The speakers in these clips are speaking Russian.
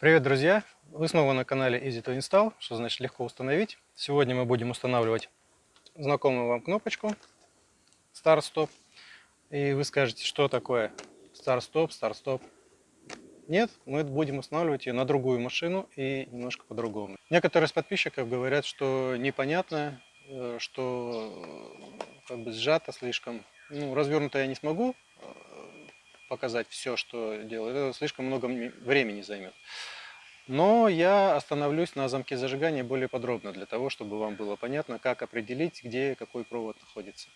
Привет, друзья! Вы снова на канале Easy to Install, что значит легко установить. Сегодня мы будем устанавливать знакомую вам кнопочку Start Stop. И вы скажете, что такое Start Stop, Start Stop. Нет, мы будем устанавливать ее на другую машину и немножко по-другому. Некоторые из подписчиков говорят, что непонятно, э, что э, как бы сжато слишком. Ну, развернуто я не смогу э, показать все, что делаю. Это слишком много времени займет. Но я остановлюсь на замке зажигания более подробно, для того, чтобы вам было понятно, как определить, где какой провод находится.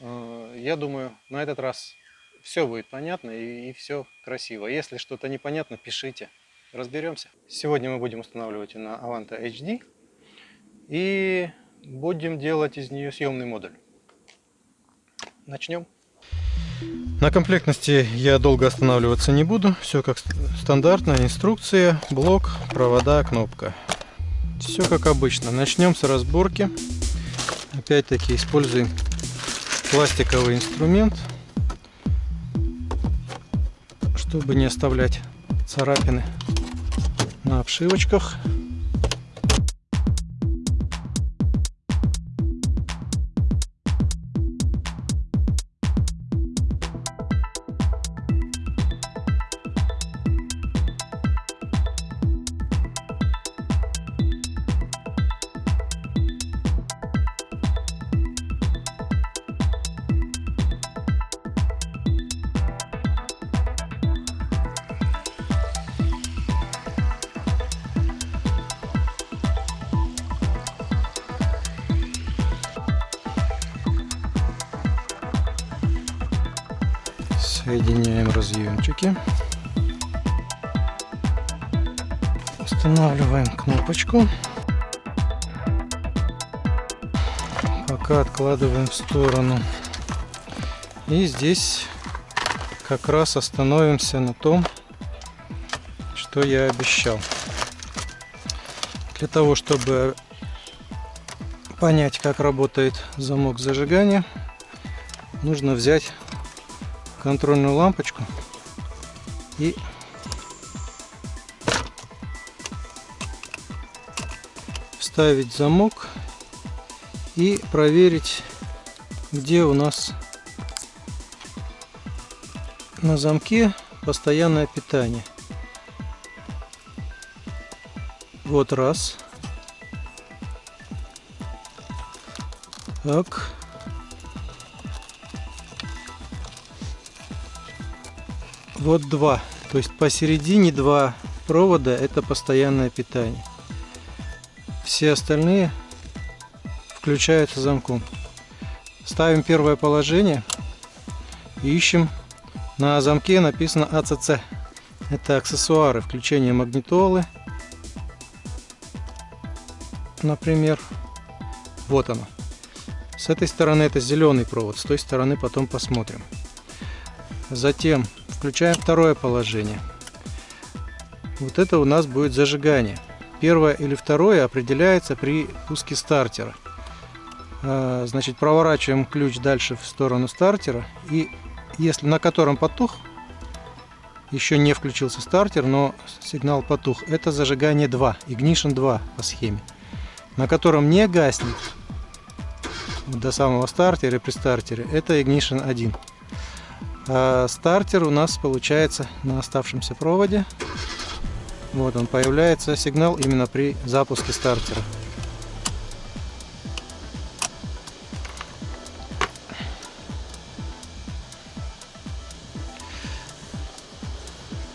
Э, я думаю, на этот раз все будет понятно и, и все красиво. Если что-то непонятно, пишите, разберемся. Сегодня мы будем устанавливать на Avanta HD и будем делать из нее съемный модуль. Начнем. На комплектности я долго останавливаться не буду. Все как стандартно. Инструкция, блок, провода, кнопка. Все как обычно. Начнем с разборки. Опять-таки используем пластиковый инструмент, чтобы не оставлять царапины на обшивочках. Соединяем разъемчики. Устанавливаем кнопочку. Пока откладываем в сторону. И здесь как раз остановимся на том, что я обещал. Для того, чтобы понять, как работает замок зажигания, нужно взять контрольную лампочку и вставить замок и проверить где у нас на замке постоянное питание. Вот раз. Так Вот два. То есть посередине два провода это постоянное питание. Все остальные включаются замком. Ставим первое положение ищем. На замке написано АЦЦ. Это аксессуары, включение магнитолы. Например, вот оно. С этой стороны это зеленый провод, с той стороны потом посмотрим. Затем Включаем второе положение. Вот это у нас будет зажигание. Первое или второе определяется при пуске стартера. А, значит, проворачиваем ключ дальше в сторону стартера. И если на котором потух, еще не включился стартер, но сигнал потух, это зажигание 2, Ignition 2 по схеме. На котором не гаснет до самого стартера при стартере, это Ignition 1. А стартер у нас получается на оставшемся проводе. Вот он появляется сигнал именно при запуске стартера.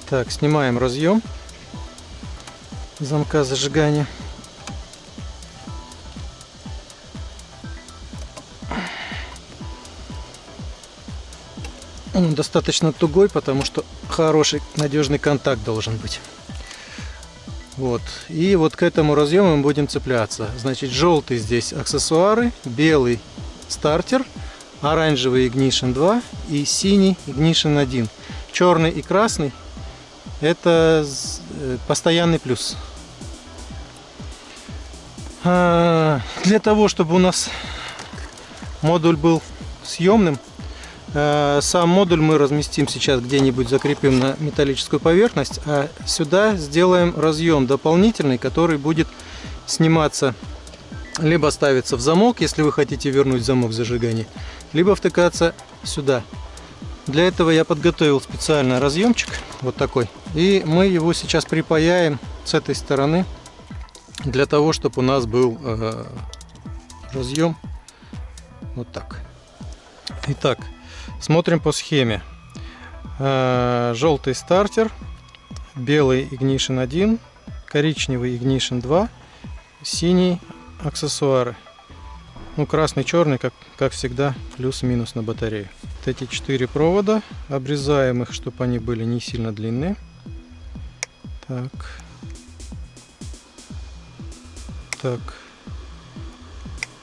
Так, снимаем разъем замка зажигания. Он достаточно тугой, потому что хороший надежный контакт должен быть. Вот. И вот к этому разъему мы будем цепляться. Значит, желтый здесь аксессуары, белый стартер, оранжевый Ignition 2 и синий Ignition 1. Черный и красный это э, постоянный плюс. А, для того, чтобы у нас модуль был съемным, сам модуль мы разместим сейчас где-нибудь, закрепим на металлическую поверхность, а сюда сделаем разъем дополнительный, который будет сниматься, либо ставиться в замок, если вы хотите вернуть замок зажигания, либо втыкаться сюда. Для этого я подготовил специально разъемчик, вот такой, и мы его сейчас припаяем с этой стороны, для того, чтобы у нас был э, разъем вот так. Итак, смотрим по схеме. Э, желтый стартер, белый Ignition 1, коричневый Ignition 2, синий аксессуары. Ну, красный, черный, как, как всегда, плюс-минус на батарею. Вот эти четыре провода, обрезаем их, чтобы они были не сильно длинные. Так. Так.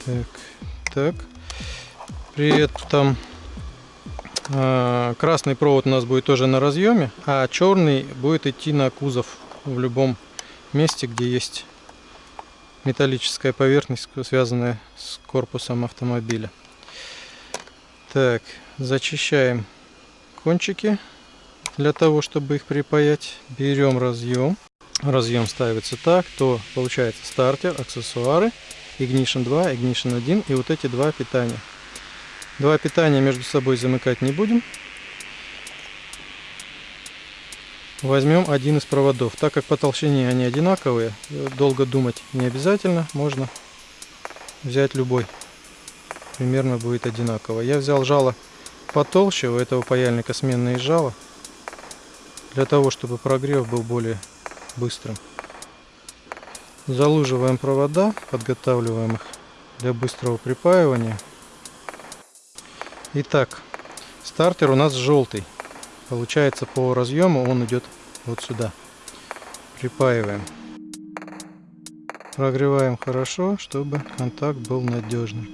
Так. Так. При этом красный провод у нас будет тоже на разъеме, а черный будет идти на кузов в любом месте, где есть металлическая поверхность, связанная с корпусом автомобиля. Так, зачищаем кончики для того, чтобы их припаять. Берем разъем. Разъем ставится так, то получается стартер, аксессуары, Ignition 2, Ignition 1 и вот эти два питания. Два питания между собой замыкать не будем. Возьмем один из проводов. Так как по толщине они одинаковые, долго думать не обязательно. Можно взять любой. Примерно будет одинаково. Я взял жало потолще. У этого паяльника сменное жало. Для того, чтобы прогрев был более быстрым. Залуживаем провода, подготавливаем их для быстрого припаивания. Итак, стартер у нас желтый. Получается по разъему он идет вот сюда. Припаиваем. Прогреваем хорошо, чтобы контакт был надежным.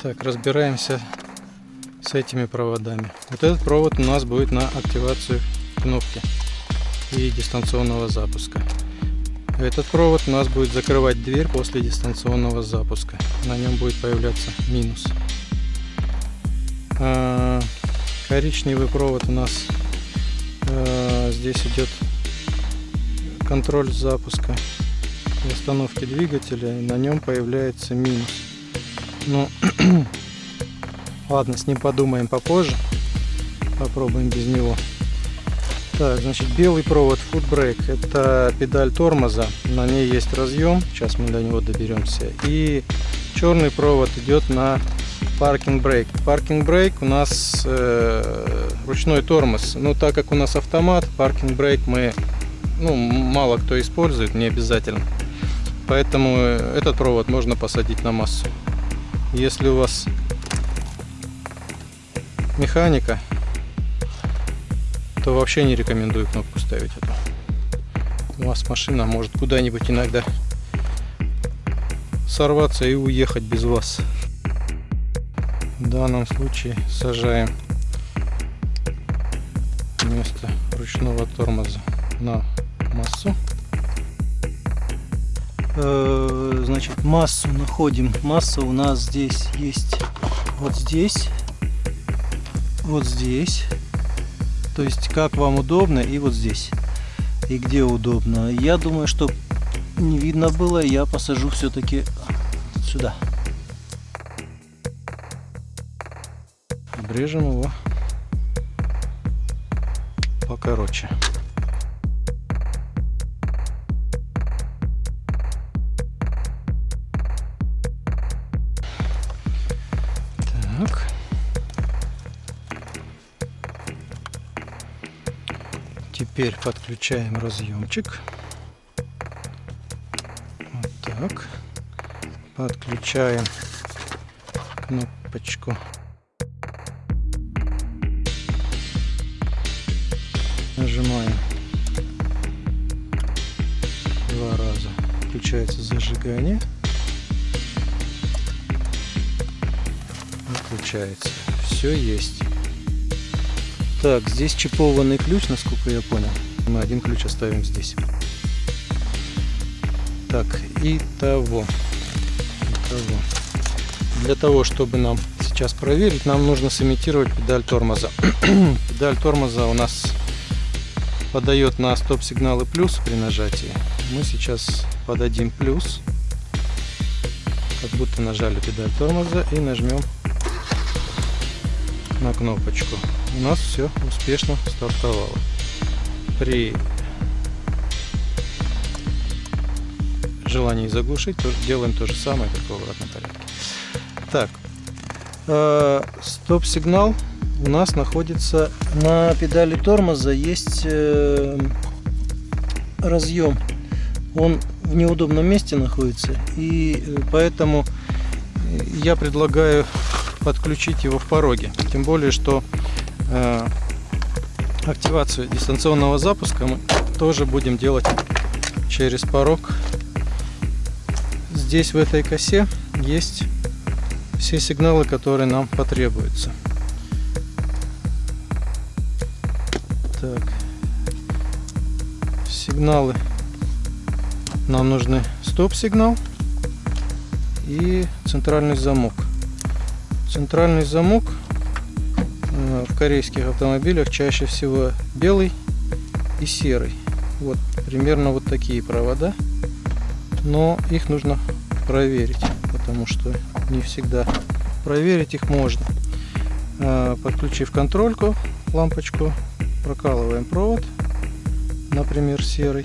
Так, разбираемся с этими проводами. Вот этот провод у нас будет на активацию кнопки и дистанционного запуска. Этот провод у нас будет закрывать дверь после дистанционного запуска. На нем будет появляться минус. А, коричневый провод у нас а, здесь идет контроль запуска и остановки двигателя. И на нем появляется минус. Ну, ладно, с ним подумаем попозже. Попробуем без него. Так, значит, белый провод Foot Brake. Это педаль тормоза. На ней есть разъем. Сейчас мы до него доберемся. И черный провод идет на паркинг брейк. Паркинг брейк у нас э, ручной тормоз. Но так как у нас автомат, паркинг брейк мы ну, мало кто использует, не обязательно. Поэтому этот провод можно посадить на массу. Если у вас механика, то вообще не рекомендую кнопку ставить. У вас машина может куда-нибудь иногда сорваться и уехать без вас. В данном случае сажаем вместо ручного тормоза на массу. Э, значит, массу находим. Масса у нас здесь есть вот здесь, вот здесь то есть как вам удобно и вот здесь. И где удобно. Я думаю, что не видно было, я посажу все-таки сюда. Обрежем его покороче. Теперь подключаем разъемчик. Вот так. Подключаем кнопочку. Нажимаем два раза. Включается зажигание. Выключается. Все есть. Так, здесь чипованный ключ, насколько я понял. Мы один ключ оставим здесь. Так, и того. кого. Для того, чтобы нам сейчас проверить, нам нужно сымитировать педаль тормоза. педаль тормоза у нас подает на стоп-сигналы плюс при нажатии. Мы сейчас подадим плюс, как будто нажали педаль тормоза и нажмем на кнопочку. У нас все успешно стартовало. При желании заглушить, делаем то же самое, как в обратном порядке. Так, э, стоп-сигнал у нас находится на педали тормоза есть э, разъем. Он в неудобном месте находится, и э, поэтому я предлагаю подключить его в пороге. Тем более, что э, активацию дистанционного запуска мы тоже будем делать через порог. Здесь в этой косе есть все сигналы, которые нам потребуются. Так. Сигналы. Нам нужны стоп-сигнал и центральный замок. Центральный замок э, в корейских автомобилях чаще всего белый и серый. Вот примерно вот такие провода. Но их нужно проверить, потому что не всегда проверить их можно. Э, подключив контрольку, лампочку, прокалываем провод, например, серый,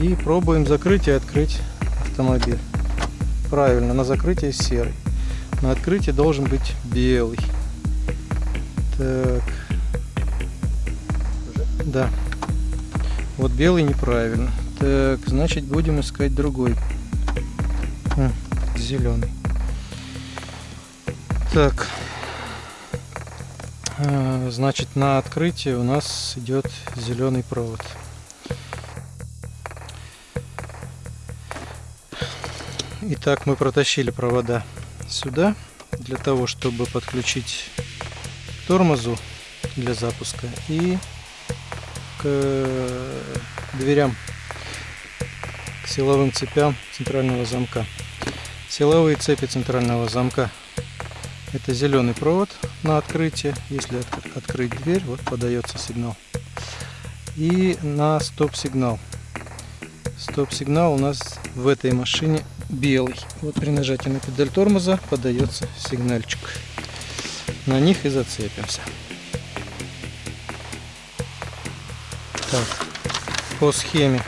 и пробуем закрыть и открыть автомобиль. Правильно, на закрытие серый. На открытии должен быть белый. Так. Да. Вот белый неправильно. Так, значит будем искать другой. А, зеленый. Так. А, значит, на открытии у нас идет зеленый провод. Итак, мы протащили провода сюда для того, чтобы подключить тормозу для запуска и к дверям, к силовым цепям центрального замка. Силовые цепи центрального замка это зеленый провод на открытие. Если открыть дверь, вот подается сигнал. И на стоп-сигнал. Стоп-сигнал у нас в этой машине белый. Вот при нажатии на педаль тормоза подается сигнальчик. На них и зацепимся. Так, по схеме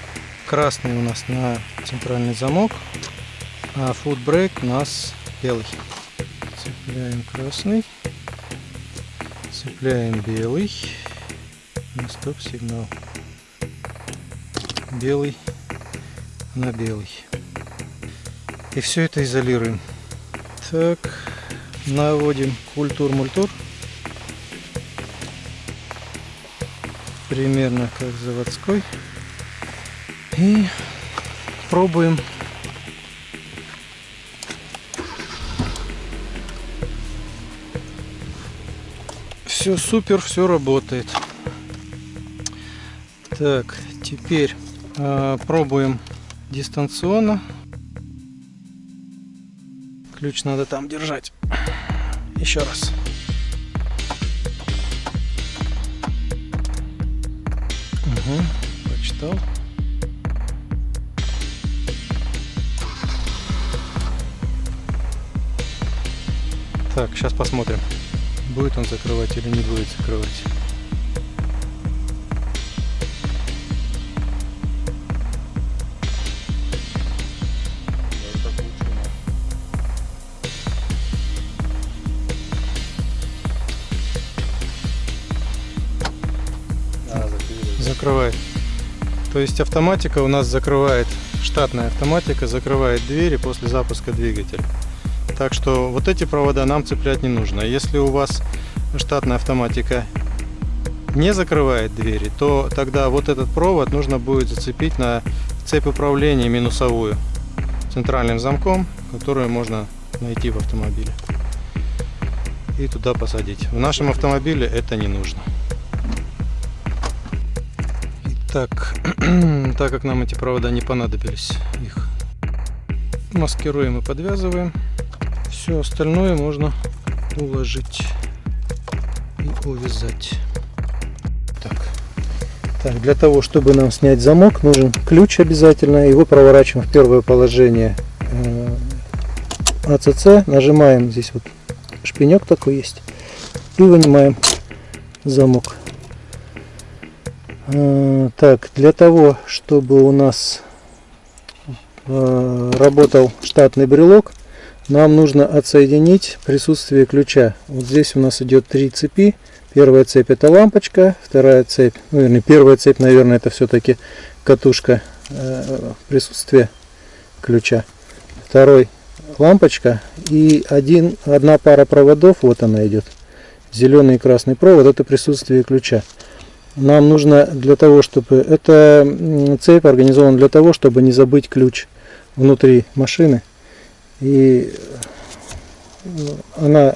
красный у нас на центральный замок, а brake у нас белый. Цепляем красный. Цепляем белый. На стоп-сигнал. Белый на белый. И все это изолируем. Так, наводим культур-мультур. Примерно как заводской. И пробуем все супер, все работает. Так, теперь э, пробуем дистанционно. Ключ надо там держать. Еще раз. Угу, прочитал. Так, сейчас посмотрим будет он закрывать или не будет закрывать. Закрывает. То есть автоматика у нас закрывает, штатная автоматика закрывает двери после запуска двигателя. Так что вот эти провода нам цеплять не нужно. Если у вас штатная автоматика не закрывает двери, то тогда вот этот провод нужно будет зацепить на цепь управления минусовую центральным замком, которую можно найти в автомобиле и туда посадить. В нашем автомобиле это не нужно. Итак, так как нам эти провода не понадобились, их маскируем и подвязываем. Все остальное можно уложить и увязать. Так. так, для того, чтобы нам снять замок, нужен ключ обязательно. Его проворачиваем в первое положение э, АЦЦ. Нажимаем, здесь вот шпинек такой есть. И вынимаем замок. Так, для того, чтобы у нас э, работал штатный брелок, нам нужно отсоединить присутствие ключа. Вот здесь у нас идет три цепи. Первая цепь это лампочка, вторая цепь, ну, вернее, первая цепь, наверное, это все-таки катушка э, присутствия ключа. Второй лампочка и один, одна пара проводов, вот она идет, зеленый и красный провод, это присутствие ключа нам нужно для того, чтобы... Эта цепь организована для того, чтобы не забыть ключ внутри машины. И ну, она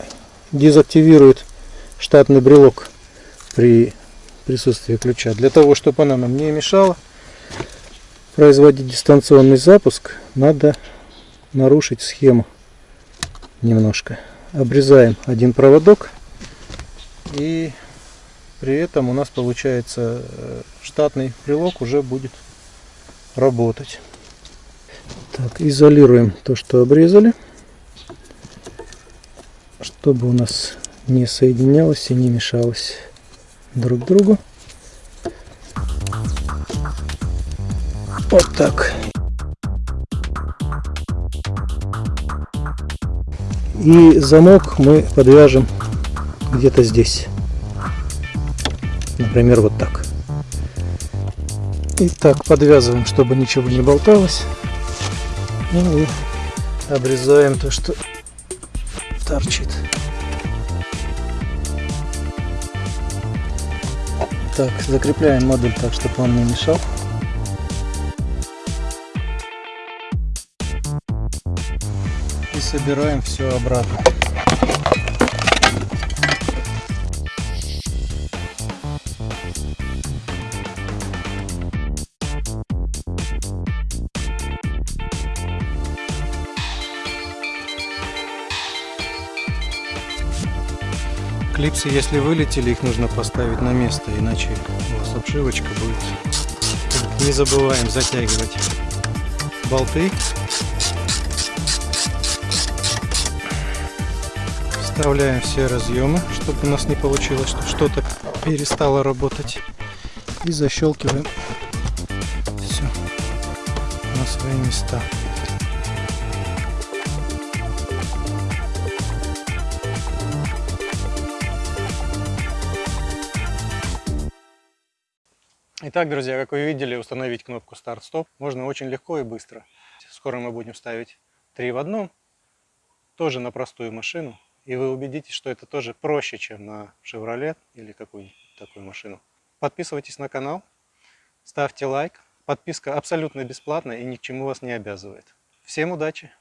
дезактивирует штатный брелок при присутствии ключа. Для того, чтобы она нам не мешала производить дистанционный запуск, надо нарушить схему немножко. Обрезаем один проводок и при этом у нас получается э, штатный брелок уже будет работать. Так, изолируем то, что обрезали, чтобы у нас не соединялось и не мешалось друг другу. Вот так. И замок мы подвяжем где-то здесь. Например, вот так. И так подвязываем, чтобы ничего не болталось. И обрезаем то, что торчит. Так, закрепляем модуль так, чтобы он не мешал. И собираем все обратно. Клипсы, если вылетели, их нужно поставить на место, иначе у вас обшивочка будет. Не забываем затягивать болты. Вставляем все разъемы, чтобы у нас не получилось, что что-то перестало работать. И защелкиваем все на свои места. Итак, друзья, как вы видели, установить кнопку старт-стоп можно очень легко и быстро. Скоро мы будем ставить 3 в одном, тоже на простую машину. И вы убедитесь, что это тоже проще, чем на Chevrolet или какую-нибудь такую машину. Подписывайтесь на канал, ставьте лайк. Подписка абсолютно бесплатная и ни к чему вас не обязывает. Всем удачи!